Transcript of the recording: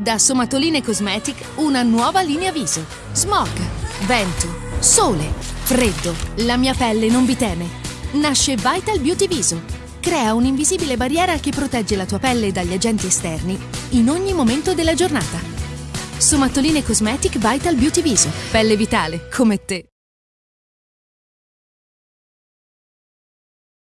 Da Somatoline Cosmetic una nuova linea viso. Smog, vento, sole, freddo. La mia pelle non vi teme. Nasce Vital Beauty Viso. Crea un'invisibile barriera che protegge la tua pelle dagli agenti esterni in ogni momento della giornata. Somatoline Cosmetic Vital Beauty Viso. Pelle vitale, come te.